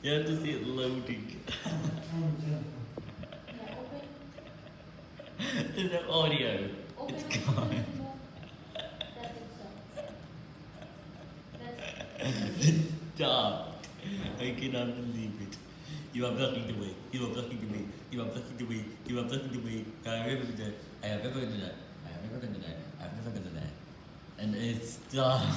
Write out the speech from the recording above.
You have to see it loading. There's no audio. It's gone. Stop. I cannot believe it. You are blocking the way. You are blocking the way. You are blocking the way. You are blocking the way. I have never done that. I have never done that. I have never done that. I have never done that. And it's done.